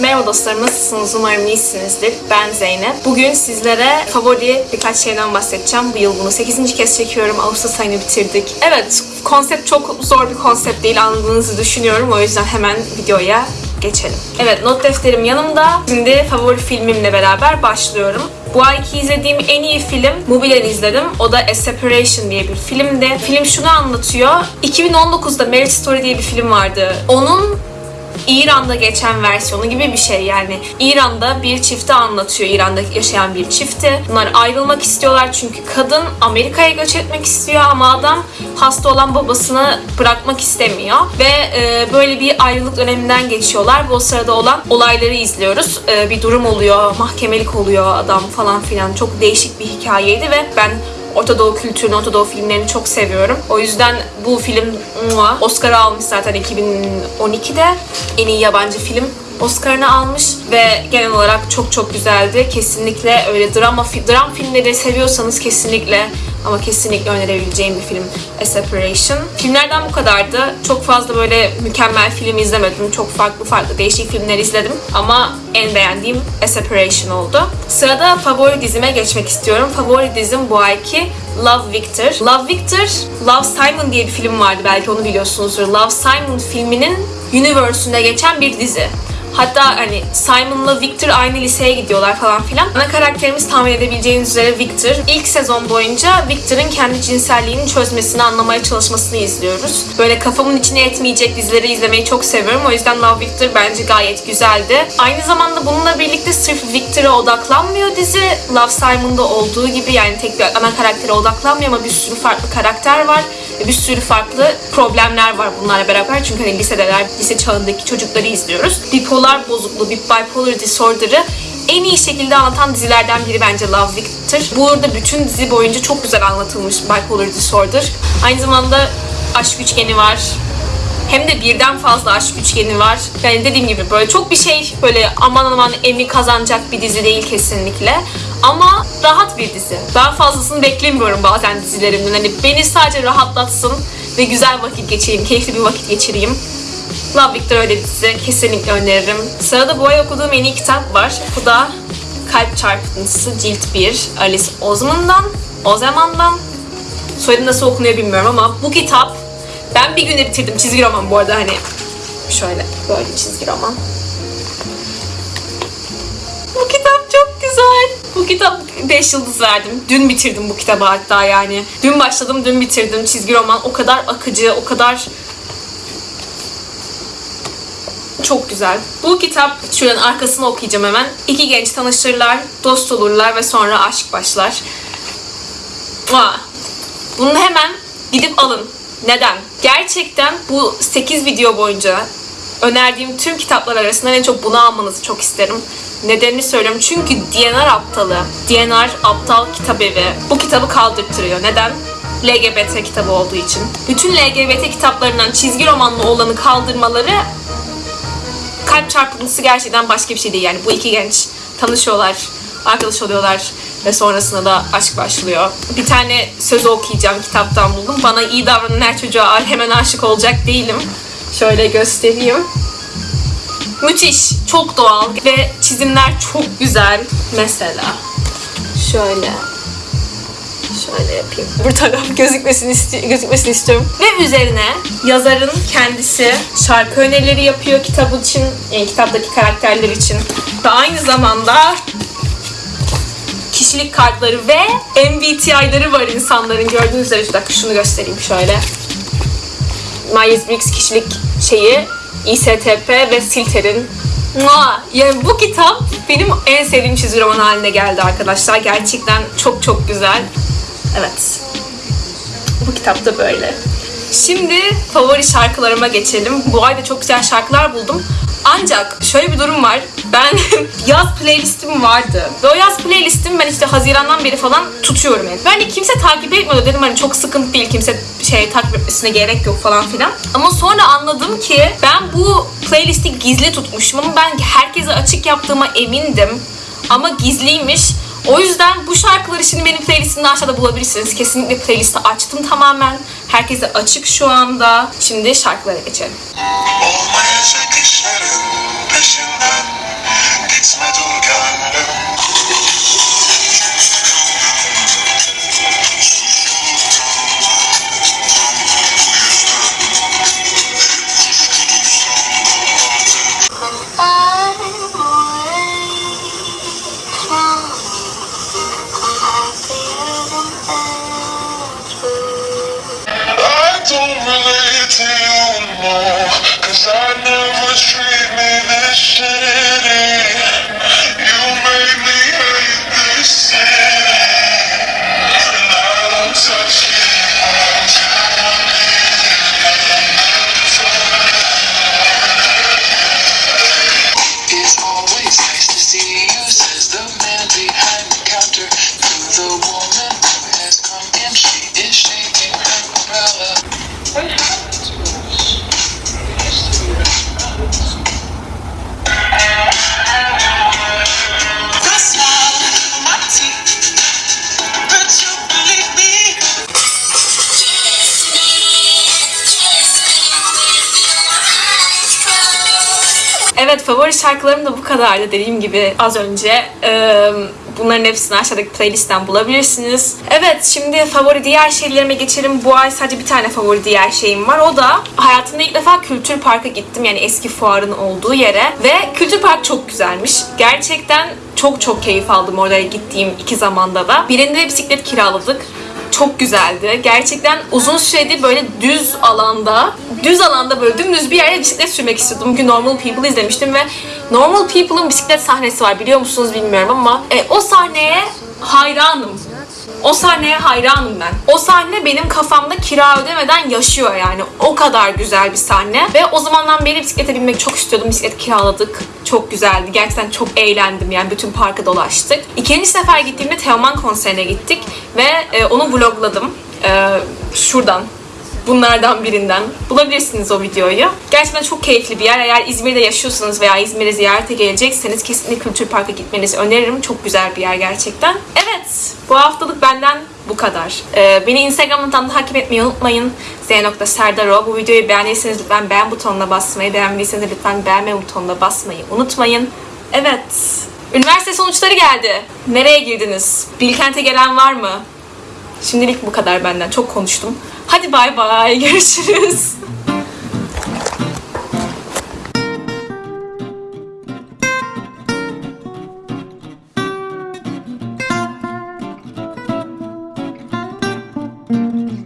Merhaba dostlarım, nasılsınız? Umarım iyisinizdir. Ben Zeynep. Bugün sizlere favori birkaç şeyden bahsedeceğim. Bu yıl bunu 8. kez çekiyorum. Ağustos ayını bitirdik. Evet, konsept çok zor bir konsept değil anladığınızı düşünüyorum. O yüzden hemen videoya geçelim. Evet, not defterim yanımda. Şimdi favori filmimle beraber başlıyorum. Bu ayki izlediğim en iyi film Mubi'den izledim. O da A Separation diye bir filmdi. Film şunu anlatıyor. 2019'da Marriage Story diye bir film vardı. Onun İran'da geçen versiyonu gibi bir şey yani. İran'da bir çifti anlatıyor. İran'da yaşayan bir çifti. Bunlar ayrılmak istiyorlar çünkü kadın Amerika'ya göç etmek istiyor ama adam hasta olan babasını bırakmak istemiyor. Ve e, böyle bir ayrılık döneminden geçiyorlar. Bu sırada olan olayları izliyoruz. E, bir durum oluyor, mahkemelik oluyor adam falan filan. Çok değişik bir hikayeydi ve ben Orta Doğu kültürünü, Orta Doğu filmlerini çok seviyorum. O yüzden bu film mua, Oscar'ı almış zaten 2012'de. En iyi yabancı film Oscar'ını almış ve genel olarak çok çok güzeldi. Kesinlikle öyle drama dram filmleri seviyorsanız kesinlikle ama kesinlikle önerebileceğim bir film A Separation. Filmlerden bu kadardı. Çok fazla böyle mükemmel film izlemedim. Çok farklı farklı değişik filmler izledim. Ama en beğendiğim A Separation oldu. Sırada favori dizime geçmek istiyorum. Favori dizim bu ayki Love Victor. Love Victor, Love Simon diye bir film vardı belki onu biliyorsunuzdur. Love Simon filminin universe'ünde geçen bir dizi. Hatta hani Simon'la Victor aynı liseye gidiyorlar falan filan. Ana karakterimiz tahmin edebileceğiniz üzere Victor. İlk sezon boyunca Victor'ın kendi cinselliğini çözmesini, anlamaya çalışmasını izliyoruz. Böyle kafamın içine etmeyecek dizileri izlemeyi çok seviyorum. O yüzden Love Victor bence gayet güzeldi. Aynı zamanda bununla birlikte sırf Victor'a odaklanmıyor dizi. Love Simon'da olduğu gibi yani tek bir ana karaktere odaklanmıyor ama bir sürü farklı karakter var. Bir sürü farklı problemler var bunlarla beraber. Çünkü hani lisedeler, lise çağındaki çocukları izliyoruz. Bipolar bozukluğu, bir bipolar disorder'ı en iyi şekilde anlatan dizilerden biri bence Love Victor. Burada bütün dizi boyunca çok güzel anlatılmış bipolar disorder. Aynı zamanda aşk üçgeni var. Hem de birden fazla aşk üçgeni var. Yani dediğim gibi böyle çok bir şey böyle aman aman Emmy kazanacak bir dizi değil kesinlikle. Ama rahat bir dizi. Daha fazlasını beklemiyorum bazen dizilerimden. Hani beni sadece rahatlatsın ve güzel vakit geçireyim, keyifli bir vakit geçireyim. Love Victor dizi. Kesinlikle öneririm. Sırada bu ay okuduğum en iyi kitap var. Bu da Kalp Çarpıntısı Cilt 1. Alice Oseman'dan. Ozeman'dan. Soyadı nasıl okunuyor bilmiyorum ama bu kitap ben bir günde bitirdim. Çizgi roman bu arada hani şöyle böyle çizgi roman. Bu kitap çok güzel. Bu kitap 5 yıldız verdim. Dün bitirdim bu kitabı hatta yani. Dün başladım, dün bitirdim. Çizgi roman o kadar akıcı, o kadar çok güzel. Bu kitap, şuranın arkasını okuyacağım hemen. İki genç tanışırlar, dost olurlar ve sonra aşk başlar. Mua. Bunu hemen gidip alın. Neden? Gerçekten bu 8 video boyunca önerdiğim tüm kitaplar arasından en çok bunu almanızı çok isterim. Nedenini söylüyorum. Çünkü DNR aptalı. DNR aptal kitap evi. Bu kitabı kaldırtırıyor. Neden? LGBT kitabı olduğu için. Bütün LGBT kitaplarından çizgi romanlı olanı kaldırmaları kalp çarpıntısı gerçekten başka bir şey değil. Yani bu iki genç tanışıyorlar, arkadaş oluyorlar ve sonrasında da aşk başlıyor. Bir tane söz okuyacağım kitaptan buldum. Bana iyi davranan her çocuğa hemen aşık olacak değilim. Şöyle göstereyim. Müthiş, çok doğal ve çizimler çok güzel. Mesela şöyle Şöyle yapayım. Bu taraf gözükmesini, isti- gözükmesini istiyorum. Ve üzerine yazarın kendisi şarkı önerileri yapıyor kitap için, yani kitaptaki karakterler için. Ve aynı zamanda kişilik kartları ve MBTI'ları var insanların gördüğünüz üzere. Bir dakika şunu göstereyim şöyle. Myers-Briggs kişilik şeyi, ISTP ve Silter'in Mua! Yani bu kitap benim en sevdiğim çizgi roman haline geldi arkadaşlar. Gerçekten çok çok güzel. Evet. Bu kitap da böyle. Şimdi favori şarkılarıma geçelim. Bu ayda çok güzel şarkılar buldum. Ancak şöyle bir durum var. Ben yaz playlistim vardı. Ve o yaz playlistim ben işte Haziran'dan beri falan tutuyorum yani. Ben de kimse takip etmiyordu. Dedim hani çok sıkıntı değil. Kimse şey takip etmesine gerek yok falan filan. Ama sonra anladım ki ben bu playlisti gizli tutmuşum ama ben herkese açık yaptığıma emindim. Ama gizliymiş. O yüzden bu şarkıları şimdi benim playlistimde aşağıda bulabilirsiniz. Kesinlikle playlisti açtım tamamen. Herkese açık şu anda. Şimdi şarkılara geçelim. Olmayacak işlerin peşinden Gitme gönlüm Evet favori şarkılarım da bu kadardı dediğim gibi az önce. Ee, bunların hepsini aşağıdaki playlistten bulabilirsiniz. Evet şimdi favori diğer şeylerime geçelim. Bu ay sadece bir tane favori diğer şeyim var. O da hayatımda ilk defa Kültür Park'a gittim. Yani eski fuarın olduğu yere. Ve Kültür Park çok güzelmiş. Gerçekten çok çok keyif aldım oraya gittiğim iki zamanda da. Birinde bisiklet kiraladık çok güzeldi. Gerçekten uzun süredir böyle düz alanda, düz alanda böyle dümdüz bir yerde bisiklet sürmek istiyordum. Bugün Normal People izlemiştim ve Normal People'ın bisiklet sahnesi var biliyor musunuz bilmiyorum ama e, o sahneye hayranım. O sahneye hayranım ben. O sahne benim kafamda kira ödemeden yaşıyor yani. O kadar güzel bir sahne. Ve o zamandan beri bisiklete binmek çok istiyordum. Bisiklet kiraladık. Çok güzeldi. Gerçekten çok eğlendim yani. Bütün parkı dolaştık. İkinci sefer gittiğimde Teoman konserine gittik. Ve e, onu vlogladım. E, şuradan bunlardan birinden. Bulabilirsiniz o videoyu. Gerçekten çok keyifli bir yer. Eğer İzmir'de yaşıyorsanız veya İzmir'e ziyarete gelecekseniz kesinlikle Kültür Park'a gitmenizi öneririm. Çok güzel bir yer gerçekten. Evet, bu haftalık benden bu kadar. Ee, beni Instagram'dan takip etmeyi unutmayın. z.serdaro. Bu videoyu beğendiyseniz lütfen beğen butonuna basmayı, beğenmediyseniz lütfen beğenme butonuna basmayı unutmayın. Evet, üniversite sonuçları geldi. Nereye girdiniz? Bilkent'e gelen var mı? Şimdilik bu kadar benden. Çok konuştum. Hadi bay bay. Görüşürüz.